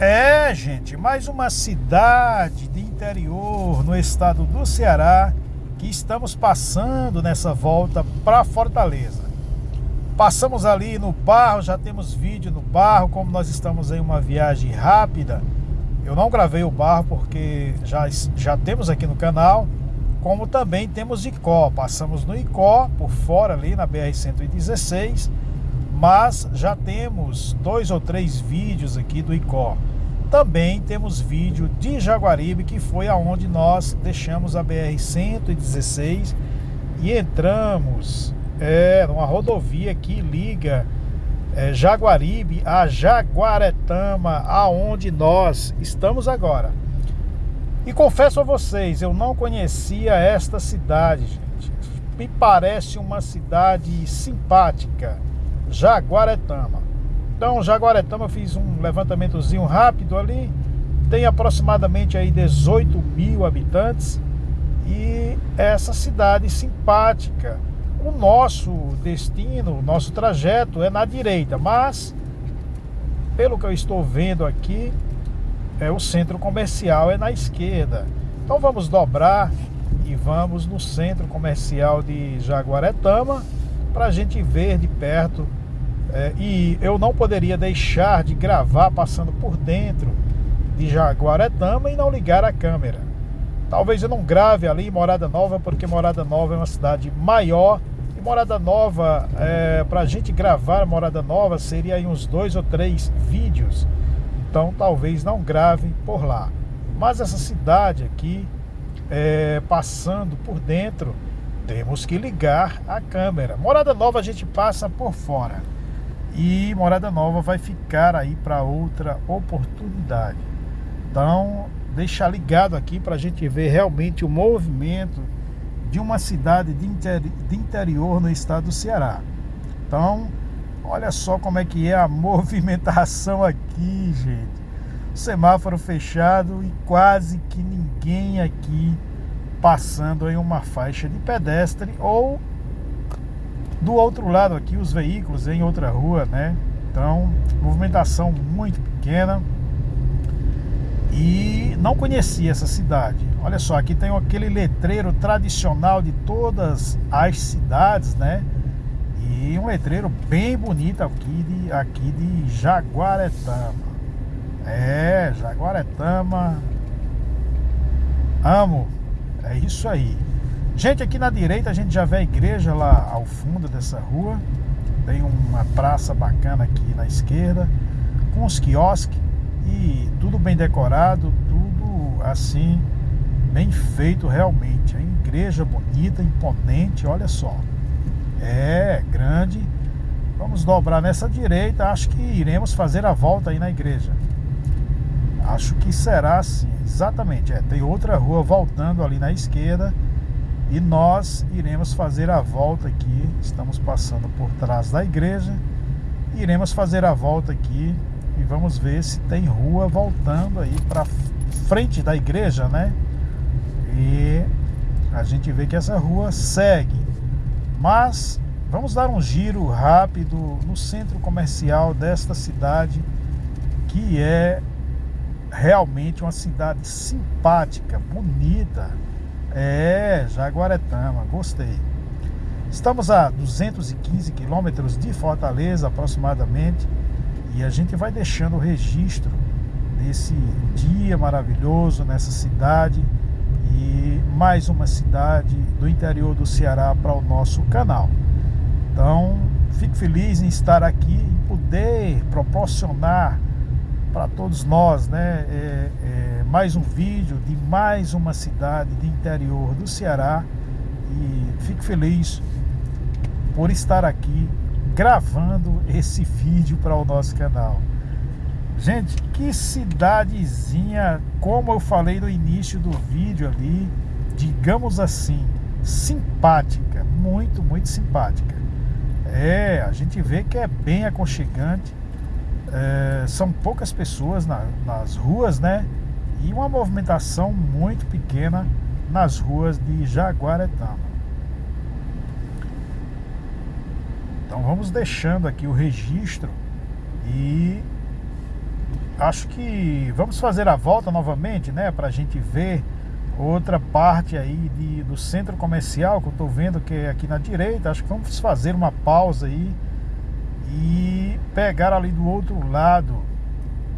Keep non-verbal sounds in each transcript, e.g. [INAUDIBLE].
É, gente, mais uma cidade de interior no estado do Ceará que estamos passando nessa volta para Fortaleza. Passamos ali no barro, já temos vídeo no barro, como nós estamos em uma viagem rápida. Eu não gravei o barro porque já, já temos aqui no canal, como também temos Icó. Passamos no Icó, por fora ali na BR-116, mas já temos dois ou três vídeos aqui do Icó. Também temos vídeo de Jaguaribe, que foi aonde nós deixamos a BR-116 e entramos é, numa rodovia que liga é, Jaguaribe a Jaguaretama, aonde nós estamos agora. E confesso a vocês, eu não conhecia esta cidade, gente. Me parece uma cidade simpática, Jaguaretama. Então, Jaguaretama, eu fiz um levantamentozinho rápido ali. Tem aproximadamente aí 18 mil habitantes. E essa cidade simpática. O nosso destino, o nosso trajeto é na direita, mas pelo que eu estou vendo aqui, é o centro comercial é na esquerda. Então vamos dobrar e vamos no centro comercial de Jaguaretama para a gente ver de perto é, e eu não poderia deixar de gravar passando por dentro de Jaguaretama e não ligar a câmera. Talvez eu não grave ali em Morada Nova, porque Morada Nova é uma cidade maior. E Morada Nova, é, para a gente gravar Morada Nova, seria aí uns dois ou três vídeos. Então talvez não grave por lá. Mas essa cidade aqui, é, passando por dentro, temos que ligar a câmera. Morada Nova a gente passa por fora. E Morada Nova vai ficar aí para outra oportunidade. Então, deixar ligado aqui para a gente ver realmente o movimento de uma cidade de, inter... de interior no estado do Ceará. Então, olha só como é que é a [LAUGHS] movimentação aqui, gente. Semáforo fechado e quase que ninguém aqui passando em uma faixa de pedestre ou do outro lado aqui, os veículos em outra rua, né? Então, movimentação muito pequena. E não conhecia essa cidade. Olha só, aqui tem aquele letreiro tradicional de todas as cidades, né? E um letreiro bem bonito aqui de, aqui de Jaguaretama. É, Jaguaretama. Amo. É isso aí. Gente, aqui na direita a gente já vê a igreja lá ao fundo dessa rua. Tem uma praça bacana aqui na esquerda, com os quiosques e tudo bem decorado, tudo assim, bem feito realmente. A igreja bonita, imponente, olha só. É, grande. Vamos dobrar nessa direita, acho que iremos fazer a volta aí na igreja. Acho que será assim, exatamente. É, tem outra rua voltando ali na esquerda e nós iremos fazer a volta aqui. Estamos passando por trás da igreja. Iremos fazer a volta aqui e vamos ver se tem rua voltando aí para frente da igreja, né? E a gente vê que essa rua segue. Mas vamos dar um giro rápido no centro comercial desta cidade, que é realmente uma cidade simpática, bonita é, Jaguaretama, gostei. Estamos a 215 quilômetros de Fortaleza, aproximadamente, e a gente vai deixando o registro desse dia maravilhoso nessa cidade e mais uma cidade do interior do Ceará para o nosso canal. Então, fico feliz em estar aqui e poder proporcionar para todos nós, né? É, é, mais um vídeo de mais uma cidade de interior do Ceará e fico feliz por estar aqui gravando esse vídeo para o nosso canal. Gente, que cidadezinha, como eu falei no início do vídeo ali, digamos assim, simpática, muito, muito simpática. É, a gente vê que é bem aconchegante é, são poucas pessoas na, nas ruas, né? E uma movimentação muito pequena nas ruas de Jaguaretama. Então vamos deixando aqui o registro e acho que vamos fazer a volta novamente, né? Pra gente ver outra parte aí de, do centro comercial que eu tô vendo que é aqui na direita. Acho que vamos fazer uma pausa aí e pegar ali do outro lado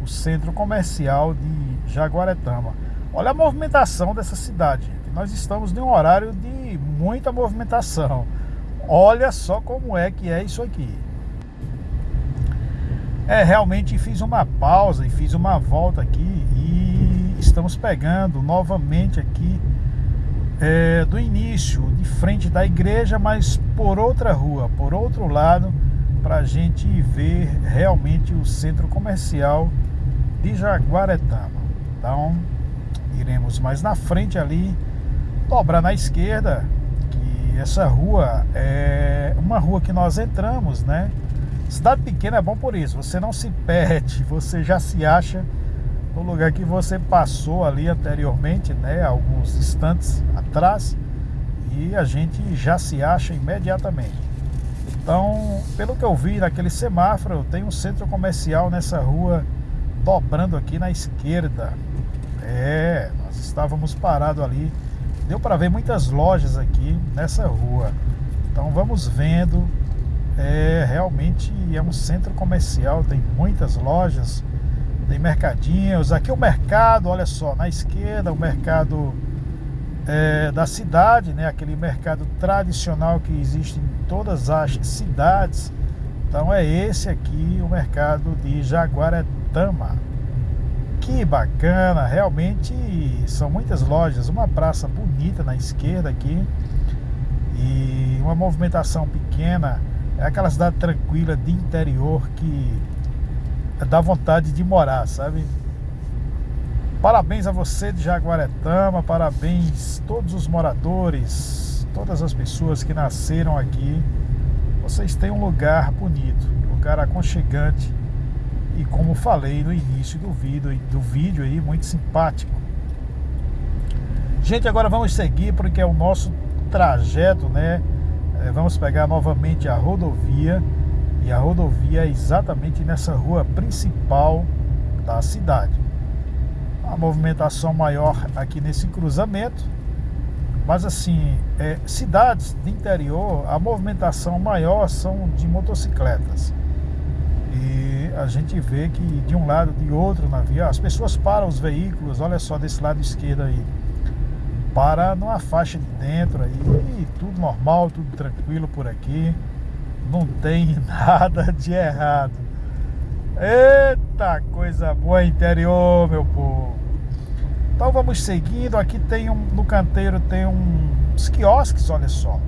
o centro comercial de Jaguaretama. Olha a movimentação dessa cidade. Nós estamos em um horário de muita movimentação. Olha só como é que é isso aqui. É, realmente fiz uma pausa e fiz uma volta aqui e estamos pegando novamente aqui é, do início, de frente da igreja, mas por outra rua, por outro lado, para a gente ver realmente o centro comercial de Jaguaretama. Então, iremos mais na frente ali, dobrar na esquerda, que essa rua é uma rua que nós entramos, né? Cidade pequena é bom por isso, você não se perde, [LAUGHS] você já se acha no lugar que você passou ali anteriormente, né? Alguns instantes atrás, e a gente já se acha imediatamente. Então, pelo que eu vi naquele semáforo, tem um centro comercial nessa rua dobrando aqui na esquerda. É, nós estávamos parados ali. Deu para ver muitas lojas aqui nessa rua. Então vamos vendo. É, realmente é um centro comercial, tem muitas lojas, tem mercadinhos. Aqui o mercado, olha só, na esquerda o mercado é, da cidade, né? Aquele mercado tradicional que existe em todas as cidades. Então é esse aqui o mercado de Jaguaretama. Que bacana, realmente são muitas lojas, uma praça bonita na esquerda aqui e uma movimentação pequena. É aquela cidade tranquila de interior que dá vontade de morar, sabe? Parabéns a você de Jaguaretama, parabéns todos os moradores, todas as pessoas que nasceram aqui vocês têm um lugar bonito, um lugar aconchegante e como falei no início do vídeo, do vídeo aí, muito simpático. Gente, agora vamos seguir porque é o nosso trajeto, né? É, vamos pegar novamente a rodovia e a rodovia é exatamente nessa rua principal da cidade. A movimentação maior aqui nesse cruzamento mas assim, é, cidades de interior, a movimentação maior são de motocicletas. E a gente vê que de um lado de outro na via, as pessoas param os veículos, olha só desse lado esquerdo aí. Para numa faixa de dentro aí, e tudo normal, tudo tranquilo por aqui. Não tem [LAUGHS] nada de errado. Eita coisa boa interior, meu povo. Então vamos seguindo. Aqui tem um, no canteiro tem uns quiosques, olha só.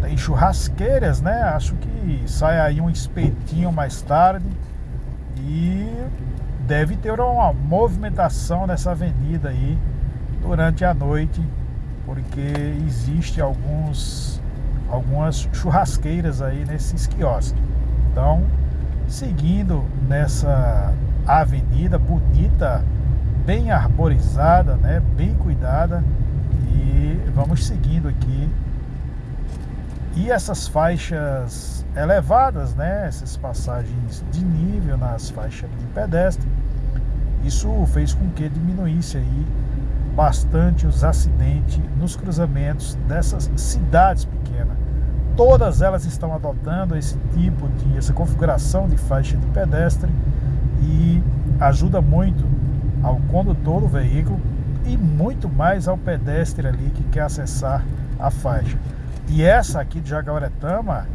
Tem churrasqueiras, né? Acho que sai aí um espetinho mais tarde. E deve ter uma movimentação nessa avenida aí durante a noite, porque existe alguns algumas churrasqueiras aí nesses quiosques. Então, seguindo nessa avenida bonita bem arborizada, né? bem cuidada e vamos seguindo aqui. E essas faixas elevadas, né? essas passagens de nível nas faixas de pedestre, isso fez com que diminuísse aí bastante os acidentes nos cruzamentos dessas cidades pequenas. Todas elas estão adotando esse tipo de essa configuração de faixa de pedestre e ajuda muito ao condutor do veículo e muito mais ao pedestre ali que quer acessar a faixa. E essa aqui de Jaguaretama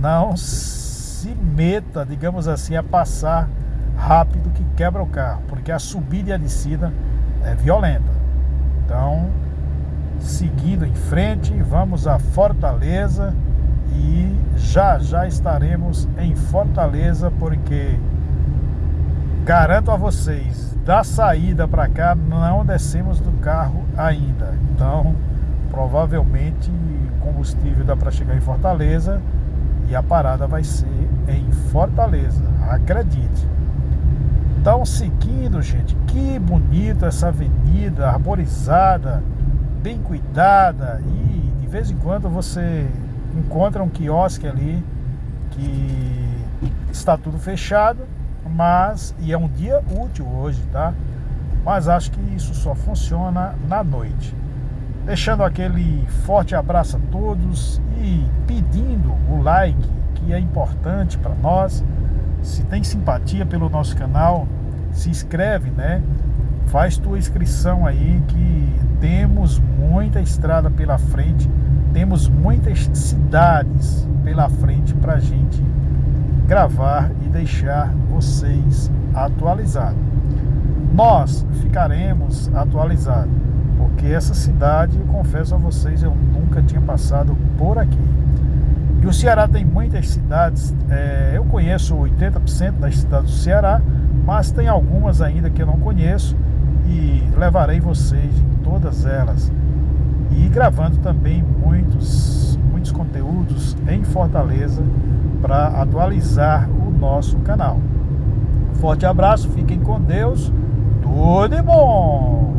não se meta, digamos assim, a passar rápido que quebra o carro, porque a subida e a descida é violenta. Então, seguindo em frente, vamos a Fortaleza e já já estaremos em Fortaleza porque garanto a vocês, da saída para cá não descemos do carro ainda. Então, provavelmente o combustível dá para chegar em Fortaleza e a parada vai ser em Fortaleza, acredite. Então, seguindo, gente, que bonito essa avenida arborizada, bem cuidada e de vez em quando você encontra um quiosque ali que está tudo fechado mas e é um dia útil hoje, tá? Mas acho que isso só funciona na noite. Deixando aquele forte abraço a todos e pedindo o like, que é importante para nós. Se tem simpatia pelo nosso canal, se inscreve, né? Faz tua inscrição aí que temos muita estrada pela frente, temos muitas cidades pela frente para gente gravar e deixar vocês atualizados. Nós ficaremos atualizados, porque essa cidade, eu confesso a vocês, eu nunca tinha passado por aqui. E o Ceará tem muitas cidades, é, eu conheço 80% das cidades do Ceará, mas tem algumas ainda que eu não conheço e levarei vocês em todas elas. E gravando também muitos, muitos conteúdos em Fortaleza para atualizar o nosso canal. Forte abraço, fiquem com Deus, tudo bom!